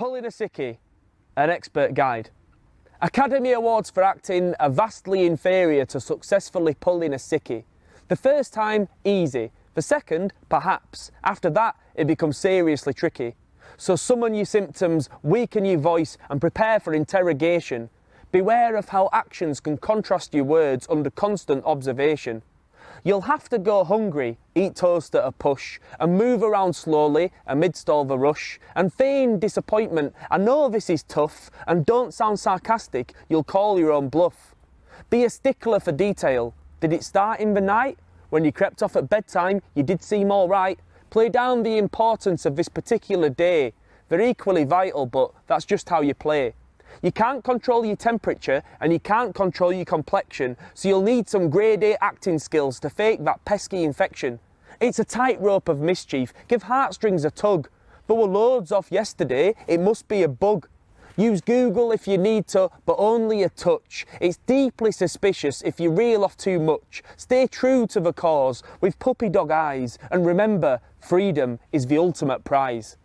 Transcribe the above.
Pulling a Sickie, an expert guide. Academy Awards for acting are vastly inferior to successfully pulling a sickie. The first time, easy. The second, perhaps. After that, it becomes seriously tricky. So summon your symptoms, weaken your voice and prepare for interrogation. Beware of how actions can contrast your words under constant observation. You'll have to go hungry, eat toast at a push, and move around slowly amidst all the rush, and feign disappointment. I know this is tough, and don't sound sarcastic, you'll call your own bluff. Be a stickler for detail. Did it start in the night? When you crept off at bedtime, you did seem alright. Play down the importance of this particular day. They're equally vital, but that's just how you play. You can't control your temperature and you can't control your complexion, so you'll need some grade A acting skills to fake that pesky infection. It's a tightrope of mischief, give heartstrings a tug. There were loads off yesterday, it must be a bug. Use Google if you need to, but only a touch. It's deeply suspicious if you reel off too much. Stay true to the cause with puppy dog eyes, and remember, freedom is the ultimate prize.